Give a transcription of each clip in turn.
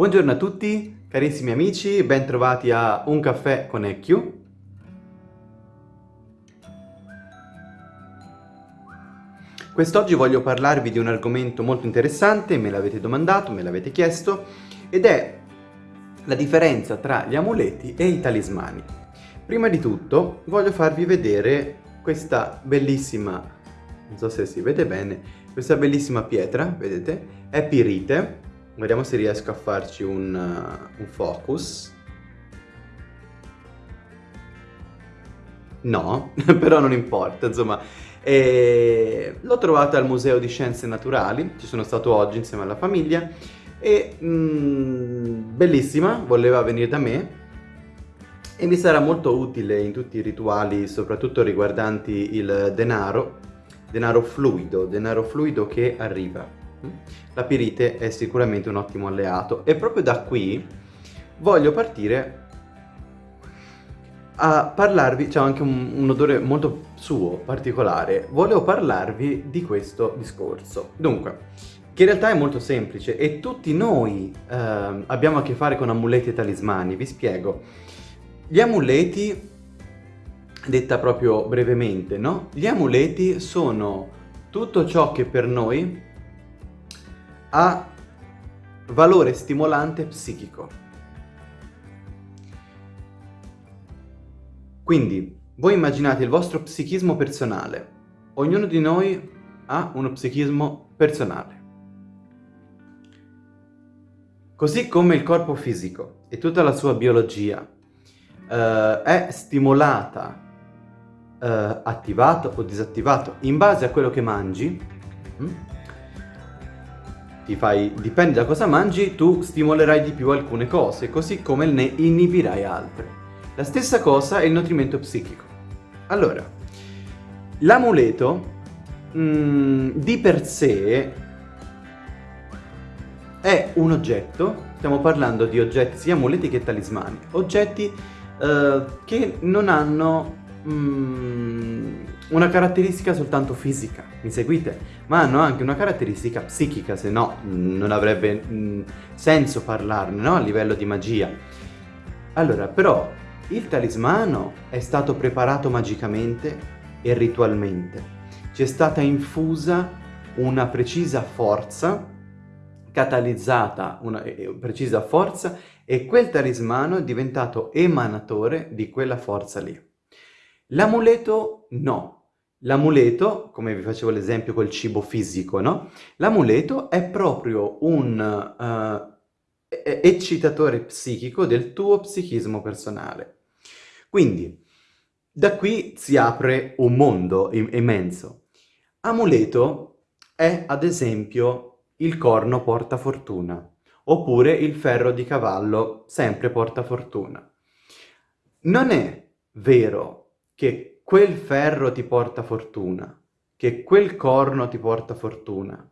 Buongiorno a tutti, carissimi amici, ben trovati a Un caffè con EQ. Quest'oggi voglio parlarvi di un argomento molto interessante, me l'avete domandato, me l'avete chiesto, ed è la differenza tra gli amuleti e i talismani. Prima di tutto voglio farvi vedere questa bellissima, non so se si vede bene, questa bellissima pietra, vedete? È pirite, Vediamo se riesco a farci un, un focus. No, però non importa, insomma. L'ho trovata al Museo di Scienze Naturali, ci sono stato oggi insieme alla famiglia e mm, bellissima, voleva venire da me e mi sarà molto utile in tutti i rituali, soprattutto riguardanti il denaro, denaro fluido, denaro fluido che arriva. La pirite è sicuramente un ottimo alleato e proprio da qui voglio partire a parlarvi, c'è anche un, un, odore molto suo, particolare, volevo parlarvi di questo discorso. Dunque, che in realtà è molto semplice e tutti noi eh, abbiamo a che fare con amuleti e talismani, vi spiego. Gli amuleti, detta proprio brevemente, no? Gli amuleti sono tutto ciò che per noi ha valore stimolante psichico. Quindi, voi immaginate il vostro psichismo personale. Ognuno di noi ha uno psichismo personale. Così come il corpo fisico e tutta la sua biologia eh, è stimolata, eh, attivato o disattivato in base a quello che mangi, hm? Ti fai, dipende da cosa mangi, tu stimolerai di più alcune cose, così come ne inibirai altre. La stessa cosa è il nutrimento psichico. Allora, l'amuleto mm, di per sé è un oggetto, stiamo parlando di oggetti sia amuleti che talismani, oggetti eh, che non hanno mm, una caratteristica soltanto fisica, mi seguite? Ma hanno anche una caratteristica psichica, se no mm, non avrebbe mh, mm, senso parlarne, no? A livello di magia. Allora, però, il talismano è stato preparato magicamente e ritualmente. Ci è stata infusa una precisa forza, catalizzata una precisa forza, e quel talismano è diventato emanatore di quella forza lì. L'amuleto no. L'amuleto, come vi facevo l'esempio col cibo fisico, no? L'amuleto è proprio un uh, eccitatore psichico del tuo psichismo personale. Quindi, da qui si apre un mondo immenso. Amuleto è, ad esempio, il corno porta fortuna, oppure il ferro di cavallo sempre porta fortuna. Non è vero che quel ferro ti porta fortuna, che quel corno ti porta fortuna.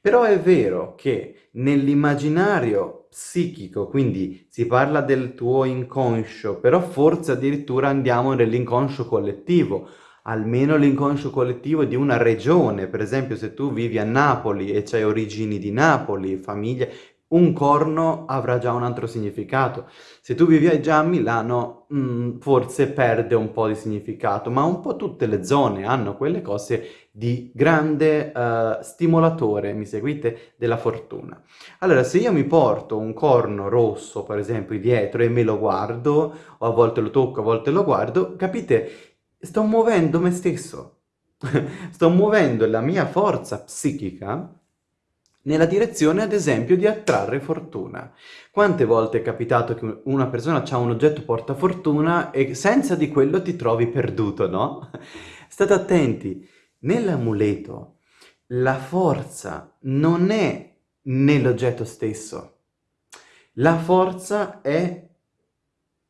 Però è vero che nell'immaginario psichico, quindi si parla del tuo inconscio, però forse addirittura andiamo nell'inconscio collettivo, almeno l'inconscio collettivo di una regione, per esempio se tu vivi a Napoli e c'hai origini di Napoli, famiglie, un corno avrà già un altro significato. Se tu vivi già a Milano, mh, mm, forse perde un po' di significato, ma un po' tutte le zone hanno quelle cose di grande uh, stimolatore, mi seguite, della fortuna. Allora, se io mi porto un corno rosso, per esempio, dietro e me lo guardo, o a volte lo tocco, a volte lo guardo, capite? Sto muovendo me stesso. Sto muovendo la mia forza psichica nella direzione ad esempio di attrarre fortuna. Quante volte è capitato che una persona ha un oggetto porta fortuna e senza di quello ti trovi perduto, no? State attenti, nell'amuleto la forza non è nell'oggetto stesso, la forza è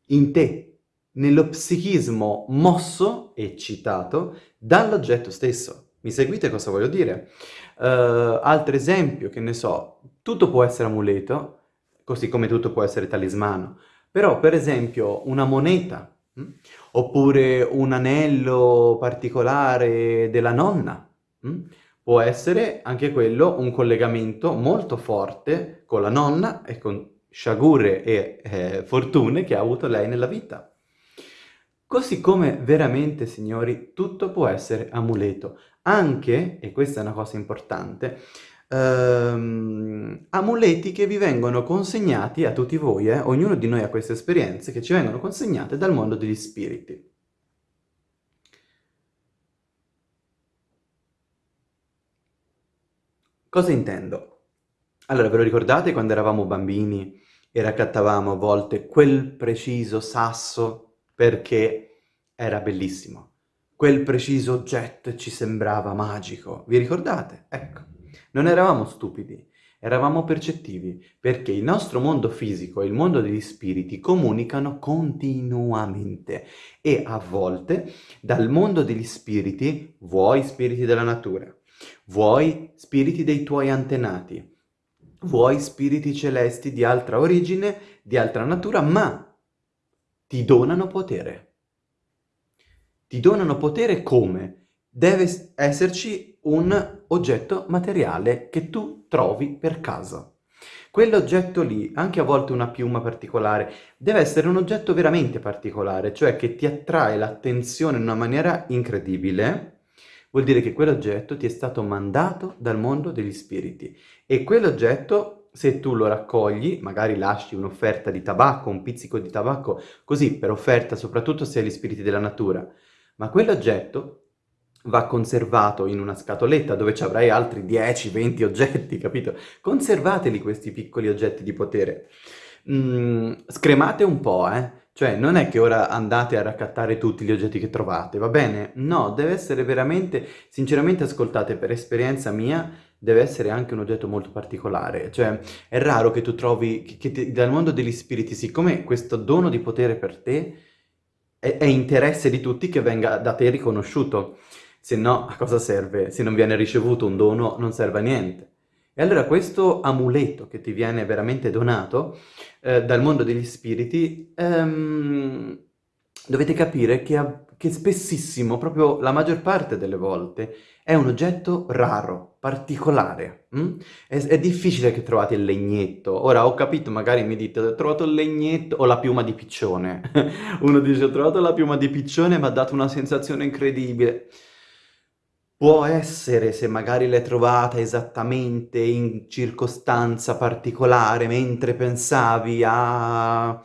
in te, nello psichismo mosso, eccitato, dall'oggetto stesso. Mi seguite cosa voglio dire? Uh, altro esempio, che ne so, tutto può essere amuleto, così come tutto può essere talismano, però per esempio una moneta, mh? Hm? oppure un anello particolare della nonna, mh? Hm? può essere anche quello un collegamento molto forte con la nonna e con sciagure e eh, fortune che ha avuto lei nella vita. Così come veramente, signori, tutto può essere amuleto. Anche, e questa è una cosa importante, ehm, amuleti che vi vengono consegnati a tutti voi, eh? ognuno di noi ha queste esperienze che ci vengono consegnate dal mondo degli spiriti. Cosa intendo? Allora, ve lo ricordate quando eravamo bambini e raccattavamo a volte quel preciso sasso perché era bellissimo? Quel preciso oggetto ci sembrava magico. Vi ricordate? Ecco. Non eravamo stupidi, eravamo percettivi, perché il nostro mondo fisico e il mondo degli spiriti comunicano continuamente e a volte dal mondo degli spiriti, vuoi spiriti della natura, vuoi spiriti dei tuoi antenati, vuoi spiriti celesti di altra origine, di altra natura, ma ti donano potere. Ti donano potere come? Deve esserci un oggetto materiale che tu trovi per caso. Quell'oggetto lì, anche a volte una piuma particolare, deve essere un oggetto veramente particolare, cioè che ti attrae l'attenzione in una maniera incredibile, vuol dire che quell'oggetto ti è stato mandato dal mondo degli spiriti e quell'oggetto, se tu lo raccogli, magari lasci un'offerta di tabacco, un pizzico di tabacco, così per offerta soprattutto se hai gli spiriti della natura, ma quell'oggetto va conservato in una scatoletta dove ci avrai altri 10-20 oggetti, capito? Conservateli questi piccoli oggetti di potere. Mm, scremate un po', eh? Cioè, non è che ora andate a raccattare tutti gli oggetti che trovate, va bene? No, deve essere veramente, sinceramente ascoltate, per esperienza mia, deve essere anche un oggetto molto particolare. Cioè, è raro che tu trovi, che, che ti, dal mondo degli spiriti, siccome questo dono di potere per te è, è interesse di tutti che venga da te riconosciuto. Se no, a cosa serve? Se non viene ricevuto un dono, non serve a niente. E allora questo amuleto che ti viene veramente donato eh, dal mondo degli spiriti, ehm, dovete capire che, che spessissimo, proprio la maggior parte delle volte, è un oggetto raro, particolare. Mm? È, è, difficile che trovate il legnetto. Ora ho capito, magari mi dite, ho trovato il legnetto o la piuma di piccione. Uno dice, ho trovato la piuma di piccione, mi ha dato una sensazione incredibile. Può essere se magari l'hai trovata esattamente in circostanza particolare mentre pensavi a...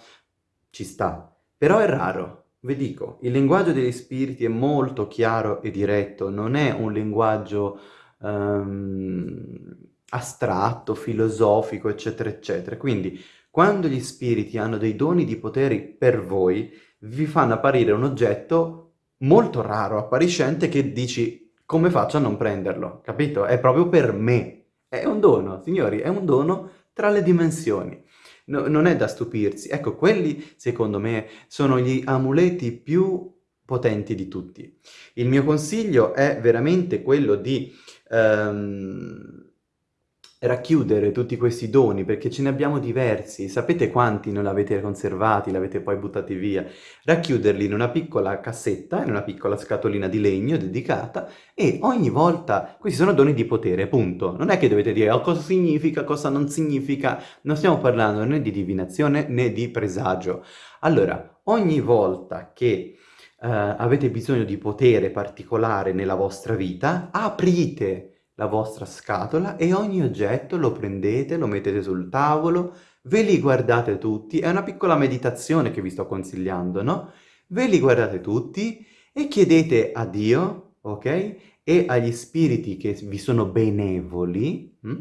ci sta. Però è raro, vi dico, il linguaggio degli spiriti è molto chiaro e diretto, non è un linguaggio um, astratto, filosofico, eccetera, eccetera. Quindi, quando gli spiriti hanno dei doni di poteri per voi, vi fanno apparire un oggetto molto raro, appariscente, che dici come faccio a non prenderlo? Capito? È proprio per me. È un dono, signori, è un dono tra le dimensioni. No, non è da stupirsi. Ecco, quelli, secondo me, sono gli amuleti più potenti di tutti. Il mio consiglio è veramente quello di... Um, racchiudere tutti questi doni, perché ce ne abbiamo diversi, sapete quanti non l'avete conservati, l'avete poi buttati via, racchiuderli in una piccola cassetta, in una piccola scatolina di legno dedicata e ogni volta, questi sono doni di potere, punto, non è che dovete dire oh, cosa significa, cosa non significa, non stiamo parlando né di divinazione né di presagio. Allora, ogni volta che uh, avete bisogno di potere particolare nella vostra vita, aprite la vostra scatola e ogni oggetto lo prendete, lo mettete sul tavolo, ve li guardate tutti, è una piccola meditazione che vi sto consigliando, no? Ve li guardate tutti e chiedete a Dio, ok? E agli spiriti che vi sono benevoli, hm?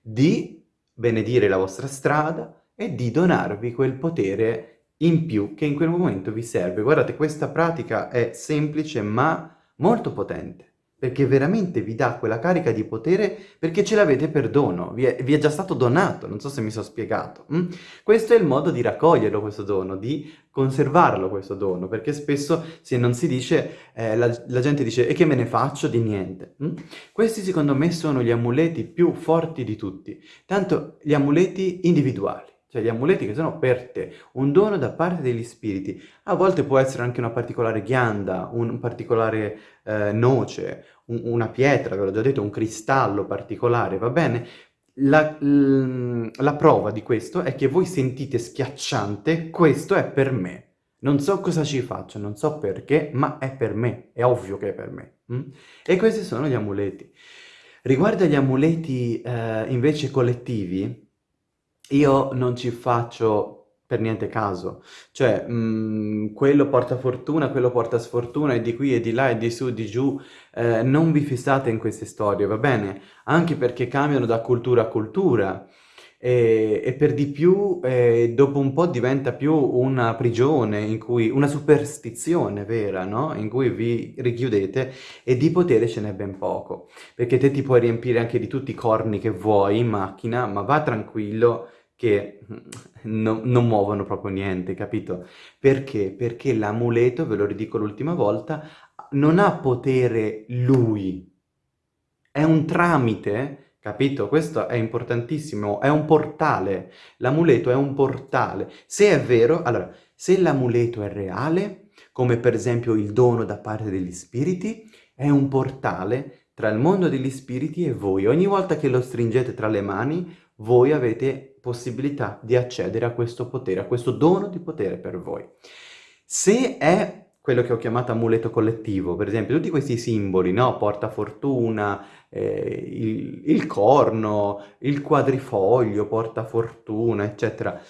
di benedire la vostra strada e di donarvi quel potere in più che in quel momento vi serve. Guardate, questa pratica è semplice ma molto potente perché veramente vi dà quella carica di potere perché ce l'avete per dono, vi è, vi è, già stato donato, non so se mi sono spiegato. Mm? Questo è il modo di raccoglierlo questo dono, di conservarlo questo dono, perché spesso se non si dice, eh, la, la, gente dice e che me ne faccio di niente. Mm? Questi secondo me sono gli amuleti più forti di tutti, tanto gli amuleti individuali cioè gli amuleti che sono per te, un dono da parte degli spiriti. A volte può essere anche una particolare ghianda, un particolare eh, noce, un, una pietra, ve l'ho già detto, un cristallo particolare, va bene? la, la prova di questo è che voi sentite schiacciante, questo è per me. Non so cosa ci faccio, non so perché, ma è per me, è ovvio che è per me. Mm? E questi sono gli amuleti. Riguardo agli amuleti eh, invece collettivi, io non ci faccio per niente caso. Cioè, mh, mm, quello porta fortuna, quello porta sfortuna, e di qui e di là e di su, di giù. Eh, non vi fissate in queste storie, va bene? Anche perché cambiano da cultura a cultura. E, e per di più, eh, dopo un po' diventa più una prigione, in cui, una superstizione vera, no? In cui vi richiudete e di potere ce n'è ben poco. Perché te ti puoi riempire anche di tutti i corni che vuoi in macchina, ma va tranquillo che no, non muovono proprio niente, capito? Perché? Perché l'amuleto, ve lo ridico l'ultima volta, non ha potere lui, è un tramite, capito? Questo è importantissimo, è un portale, l'amuleto è un portale. Se è vero, allora, se l'amuleto è reale, come per esempio il dono da parte degli spiriti, è un portale tra il mondo degli spiriti e voi. Ogni volta che lo stringete tra le mani, voi avete possibilità di accedere a questo potere, a questo dono di potere per voi. Se è quello che ho chiamato amuleto collettivo, per esempio tutti questi simboli, no? porta fortuna, eh, il, il, corno, il quadrifoglio, porta fortuna, eccetera.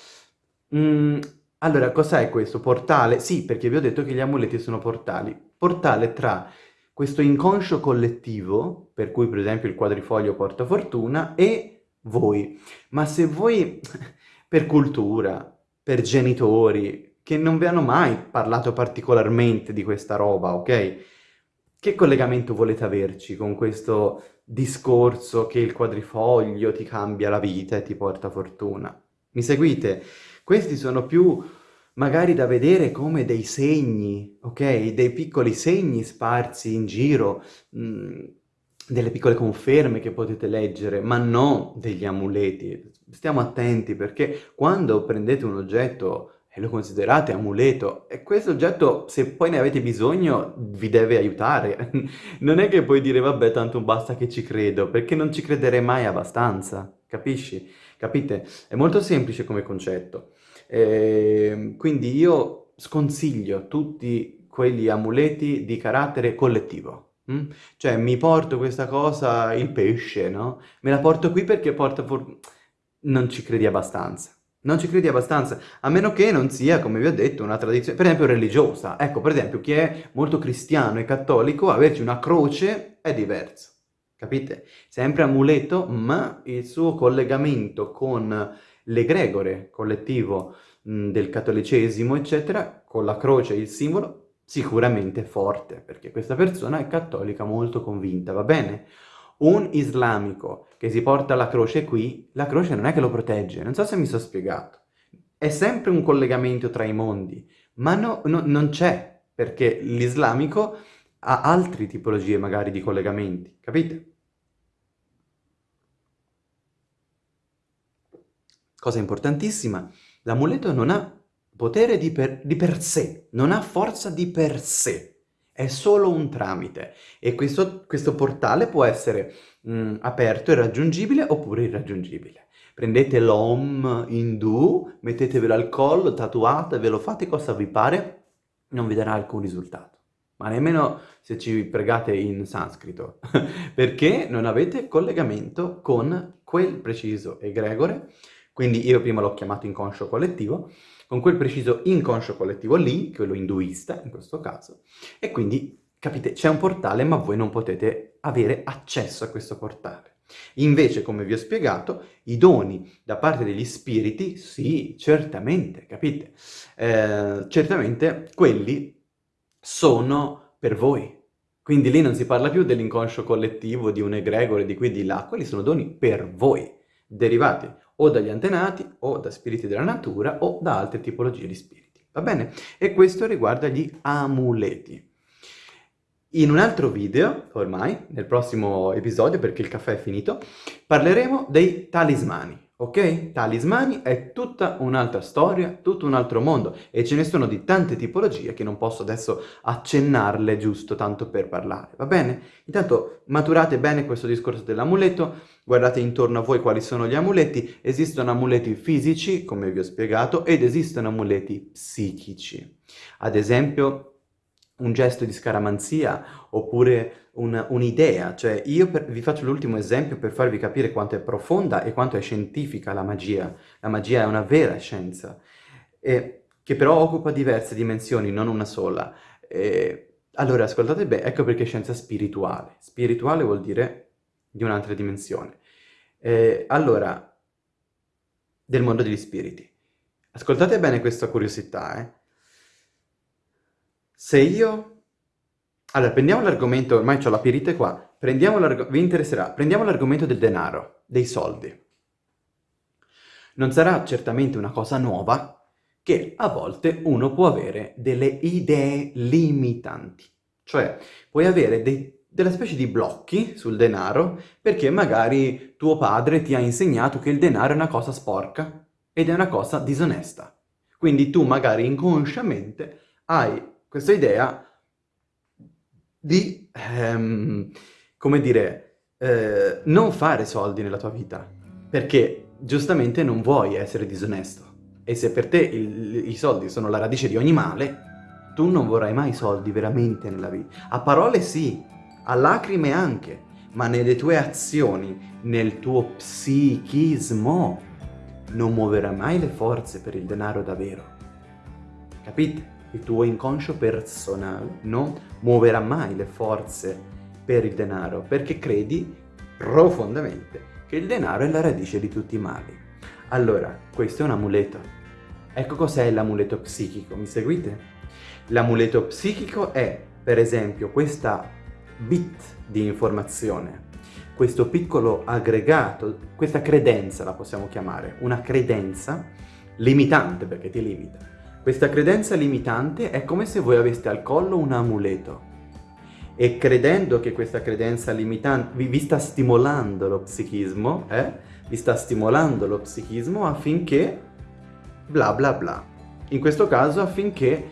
Mm, allora, cos'è questo? Portale? Sì, perché vi ho detto che gli amuleti sono portali. Portale tra questo inconscio collettivo, per cui per esempio il quadrifoglio porta fortuna, e voi. Ma se voi, per cultura, per genitori, che non vi hanno mai parlato particolarmente di questa roba, ok? Che collegamento volete averci con questo discorso che il quadrifoglio ti cambia la vita e ti porta fortuna? Mi seguite? Questi sono più magari da vedere come dei segni, ok? Dei piccoli segni sparsi in giro, mh, mm, delle piccole conferme che potete leggere, ma non degli amuleti. Stiamo attenti perché quando prendete un oggetto e lo considerate amuleto, e questo oggetto, se poi ne avete bisogno, vi deve aiutare. non è che puoi dire, vabbè, tanto basta che ci credo, perché non ci crederei mai abbastanza, capisci? Capite? È molto semplice come concetto. E ehm, quindi io sconsiglio tutti quegli amuleti di carattere collettivo. Mm? Cioè, mi porto questa cosa, il pesce, no? Me la porto qui perché porta for... Non ci credi abbastanza. Non ci credi abbastanza, a meno che non sia, come vi ho detto, una tradizione, per esempio religiosa. Ecco, per esempio, chi è molto cristiano e cattolico, averci una croce è diverso. Capite? Sempre amuleto, ma il suo collegamento con l'egregore collettivo mh, del cattolicesimo, eccetera, con la croce, il simbolo, sicuramente forte, perché questa persona è cattolica molto convinta, va bene? Un islamico che si porta la croce qui, la croce non è che lo protegge, non so se mi sono spiegato. È sempre un collegamento tra i mondi, ma no, no, non c'è, perché l'islamico ha altre tipologie magari di collegamenti, capite? Cosa importantissima, l'amuleto non ha potere di per, di per sé, non ha forza di per sé, è solo un tramite e questo, questo portale può essere mh, mm, aperto e raggiungibile oppure irraggiungibile. Prendete l'Om indù, mettetevelo al collo, tatuate, ve lo fate cosa vi pare, non vi darà alcun risultato. Ma nemmeno se ci pregate in sanscrito, perché non avete collegamento con quel preciso egregore, quindi io prima l'ho chiamato inconscio collettivo, con quel preciso inconscio collettivo lì, quello induista in questo caso, e quindi, capite, c'è un portale ma voi non potete avere accesso a questo portale. Invece, come vi ho spiegato, i doni da parte degli spiriti, sì, certamente, capite? Eh, certamente quelli sono per voi. Quindi lì non si parla più dell'inconscio collettivo, di un egregore, di qui e di là, quelli sono doni per voi, derivati o dagli antenati, o da spiriti della natura, o da altre tipologie di spiriti. Va bene? E questo riguarda gli amuleti. In un altro video, ormai, nel prossimo episodio, perché il caffè è finito, parleremo dei talismani. Ok? Talismani è tutta un'altra storia, tutto un altro mondo e ce ne sono di tante tipologie che non posso adesso accennarle giusto tanto per parlare, va bene? Intanto maturate bene questo discorso dell'amuleto, guardate intorno a voi quali sono gli amuleti, esistono amuleti fisici, come vi ho spiegato, ed esistono amuleti psichici. Ad esempio un gesto di scaramanzia oppure un'idea, un cioè io per, vi faccio l'ultimo esempio per farvi capire quanto è profonda e quanto è scientifica la magia. La magia è una vera scienza, e, che però occupa diverse dimensioni, non una sola. E, allora, ascoltate bene, ecco perché è scienza spirituale. Spirituale vuol dire di un'altra dimensione. E, allora, del mondo degli spiriti. Ascoltate bene questa curiosità, eh. Se io... Allora, prendiamo l'argomento, ormai ho la pirite qua, prendiamo vi interesserà, prendiamo l'argomento del denaro, dei soldi. Non sarà certamente una cosa nuova che a volte uno può avere delle idee limitanti. Cioè, puoi avere dei, delle specie di blocchi sul denaro perché magari tuo padre ti ha insegnato che il denaro è una cosa sporca ed è una cosa disonesta. Quindi tu magari inconsciamente hai questa idea di, ehm, come dire, eh, non fare soldi nella tua vita, perché giustamente non vuoi essere disonesto. E se per te il, i soldi sono la radice di ogni male, tu non vorrai mai soldi veramente nella vita. A parole sì, a lacrime anche, ma nelle tue azioni, nel tuo psichismo, non muoverai mai le forze per il denaro davvero. Capite? Il tuo inconscio personale non muoverà mai le forze per il denaro, perché credi profondamente che il denaro è la radice di tutti i mali. Allora, questo è un amuleto. Ecco cos'è l'amuleto psichico, mi seguite? L'amuleto psichico è, per esempio, questa bit di informazione, questo piccolo aggregato, questa credenza la possiamo chiamare, una credenza limitante perché ti limita, questa credenza limitante è come se voi aveste al collo un amuleto e credendo che questa credenza limitante vi, vi sta stimolando lo psichismo, eh? vi sta stimolando lo psichismo affinché bla bla bla. In questo caso affinché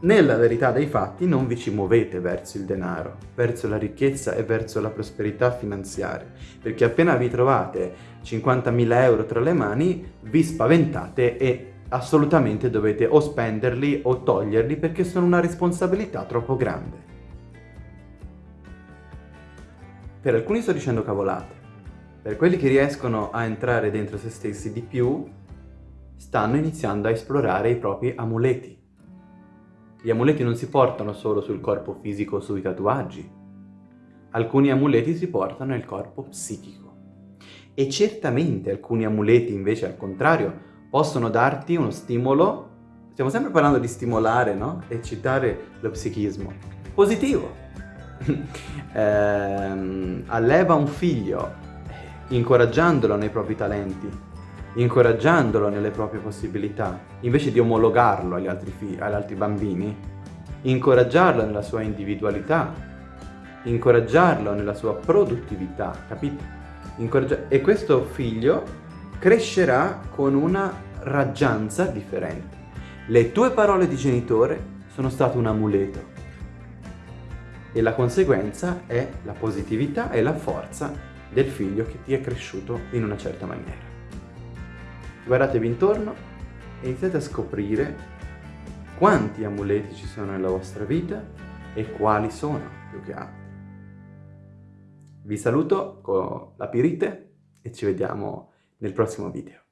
nella verità dei fatti non vi ci muovete verso il denaro, verso la ricchezza e verso la prosperità finanziaria, perché appena vi trovate 50.000 euro tra le mani vi spaventate e assolutamente dovete o spenderli o toglierli perché sono una responsabilità troppo grande. Per alcuni sto dicendo cavolate, per quelli che riescono a entrare dentro se stessi di più, stanno iniziando a esplorare i propri amuleti. Gli amuleti non si portano solo sul corpo fisico o sui tatuaggi, alcuni amuleti si portano nel corpo psichico. E certamente alcuni amuleti invece al contrario possono darti uno stimolo, stiamo sempre parlando di stimolare, no? Eccitare lo psichismo. Positivo. eh, alleva un figlio, incoraggiandolo nei propri talenti, incoraggiandolo nelle proprie possibilità, invece di omologarlo agli altri, agli altri bambini, incoraggiarlo nella sua individualità, incoraggiarlo nella sua produttività, capite? Incoraggia e questo figlio crescerà con una raggianza differente. Le tue parole di genitore sono state un amuleto e la conseguenza è la positività e la forza del figlio che ti è cresciuto in una certa maniera. Guardatevi intorno e iniziate a scoprire quanti amuleti ci sono nella vostra vita e quali sono più che altro. Vi saluto con la pirite e ci vediamo nel prossimo video.